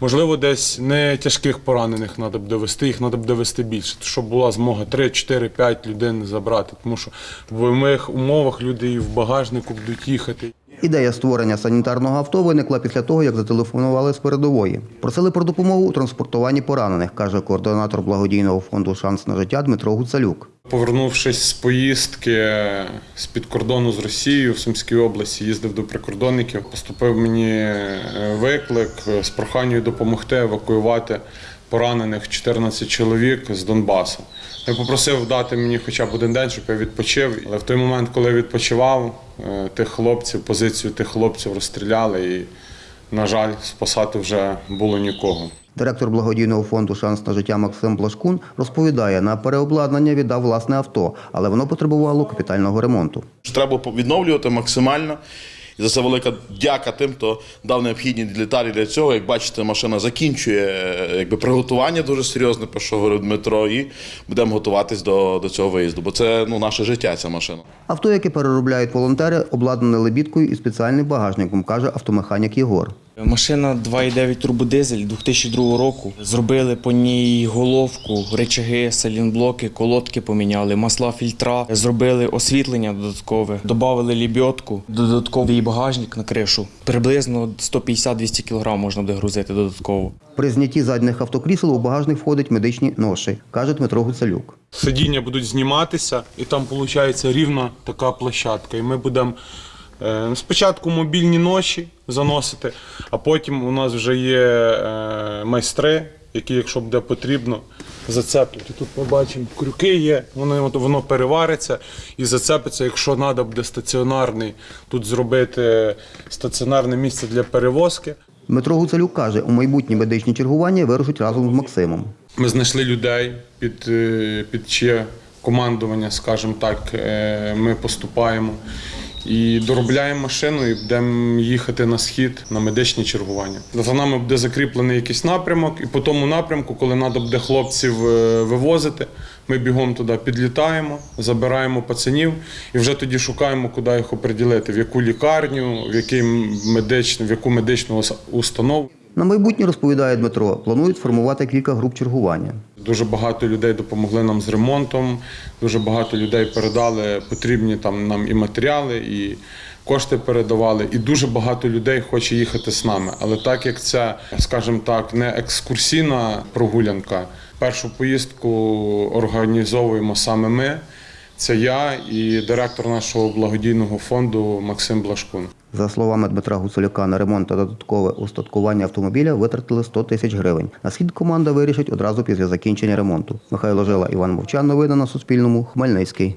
Можливо, десь не тяжких поранених треба б довести, їх треба б довести більше, щоб була змога 3, 4, 5 людей забрати. Тому що в моїх умовах люди і в багажнику будуть їхати. Ідея створення санітарного авто виникла після того, як зателефонували з передової. Просили про допомогу у транспортуванні поранених, каже координатор благодійного фонду Шанс на життя Дмитро Гуцалюк. Повернувшись з поїздки з під кордону з Росією в Сумській області, їздив до прикордонників. Поступив мені е, виклик з проханням допомогти евакуювати поранених 14 чоловік з Донбасу. Я попросив дати мені хоча б один день, щоб я відпочив. Але в той момент, коли я відпочивав, тих хлопців, позицію тих хлопців розстріляли, і, на жаль, спасати вже було нікого. Директор благодійного фонду Шанс на життя Максим Блашкун розповідає, на переобладнання віддав власне авто, але воно потребувало капітального ремонту. Треба відновлювати максимально. І за це велика дяка тим, хто дав необхідні деталі для цього. Як бачите, машина закінчує е, якби, приготування дуже серйозне, про що говорив Дмитро, і будемо готуватись до, до цього виїзду. Бо це ну, наше життя, ця машина. Авто, яке переробляють волонтери, обладнане лебідкою і спеціальним багажником, каже автомеханік Єгор. Машина 2,9 турбодизель 2002 року. Зробили по ній головку, речаги, салінблоки, колодки поміняли, масла, фільтра. Зробили освітлення додаткове, додали лібьотку, додатковий багажник на кришу. Приблизно 150-200 кг можна буде грузити додатково. При знятті задніх автокрісел у багажник входять медичні ноші, каже Дмитро Гуцалюк. Сидіння будуть зніматися, і там виходить рівна така площадка. І ми будемо спочатку мобільні ноші заносити, а потім у нас вже є е, майстри, які, якщо буде потрібно, зацеплять. Тут ми бачимо, крюки є, воно, воно перевариться і зацепиться, якщо треба буде стаціонарний, тут зробити стаціонарне місце для перевозки. Дмитро Гуцалюк каже, у майбутні медичні чергування вирушать разом з Максимом. Ми знайшли людей під, е, під чиє командування, скажімо так, е, ми поступаємо. І доробляємо машину і будемо їхати на схід на медичні чергування. За нами буде закріплений якийсь напрямок, і по тому напрямку, коли треба буде хлопців е, вивозити, ми бігом туди підлітаємо, забираємо пацанів і вже тоді шукаємо, куди їх оприділити, в яку лікарню, в, який медичну, в яку медичну установу. На майбутнє, розповідає Дмитро, планують сформувати кілька груп чергування. Дуже багато людей допомогли нам з ремонтом. Дуже багато людей передали потрібні там нам і матеріали, і кошти передавали. І дуже багато людей хоче їхати з нами. Але так як це, скажімо так, не екскурсійна прогулянка, першу поїздку організовуємо саме ми. Це я і директор нашого благодійного фонду Максим Блашкун. За словами Дмитра Гуцулюка, на ремонт та додаткове устаткування автомобіля витратили 100 тисяч гривень. На схід команда вирішить одразу після закінчення ремонту. Михайло Жила, Іван Мовчан. Новини на Суспільному. Хмельницький.